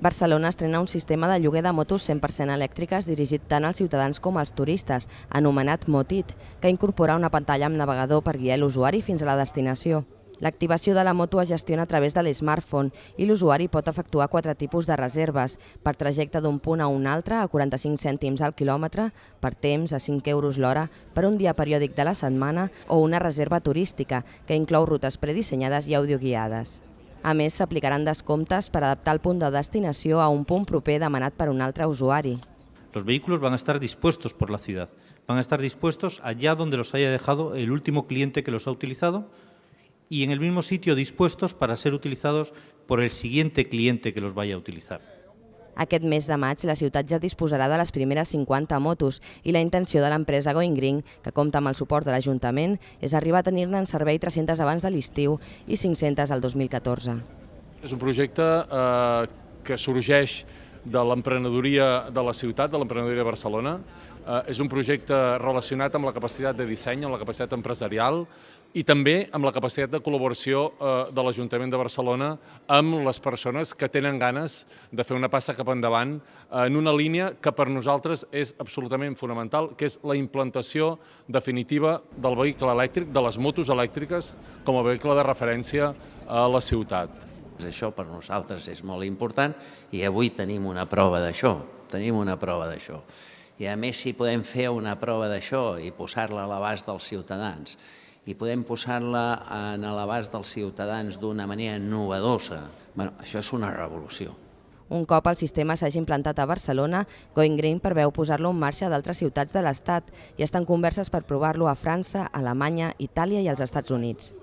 Barcelona estrena un sistema de lloguer de motos 100% elèctriques dirigit tant als ciutadans com als turistes, anomenat Motit, que incorpora una pantalla amb navegador per guiar l'usuari fins a la destinació. L'activació de la moto es gestiona a través de l'smartphone i l'usuari pot efectuar quatre tipus de reserves, per trajecte d'un punt a un altre a 45 cèntims al quilòmetre, per temps a 5 euros l'hora, per un dia periòdic de la setmana o una reserva turística, que inclou rutes predissenyades i audioguiades. A més, s'aplicaran descomptes per adaptar el punt de destinació a un punt proper demanat per un altre usuari. Los vehículos van a estar dispuestos por la ciudad, van a estar dispuestos allá donde los haya dejado el último cliente que los ha utilizado y en el mismo sitio dispuestos para ser utilizados por el siguiente cliente que los vaya a utilizar. Aquest mes de maig la ciutat ja disposarà de les primeres 50 motos i la intenció de l'empresa Going Green, que compta amb el suport de l'Ajuntament, és arribar a tenir-ne en servei 300 abans de l'estiu i 500 al 2014. És un projecte eh, que sorgeix de l'emprenedoria de la ciutat, de l'emprenedoria de Barcelona. Eh, és un projecte relacionat amb la capacitat de disseny, amb la capacitat empresarial i també amb la capacitat de col·laboració eh, de l'Ajuntament de Barcelona amb les persones que tenen ganes de fer una passa cap endavant eh, en una línia que per nosaltres és absolutament fonamental, que és la implantació definitiva del vehicle elèctric, de les motos elèctriques, com a vehicle de referència a la ciutat. Això per nosaltres és molt important i avui tenim una prova d'això, tenim una prova d'això. I a més, si podem fer una prova d'això i posar-la a l'abast dels ciutadans i podem posar-la en l'abast dels ciutadans d'una manera novedosa, bueno, això és una revolució. Un cop el sistema s'hagi implantat a Barcelona, Going Green preveu posar-lo en marxa d'altres ciutats de l'Estat i estan converses per provar-lo a França, Alemanya, Itàlia i els Estats Units.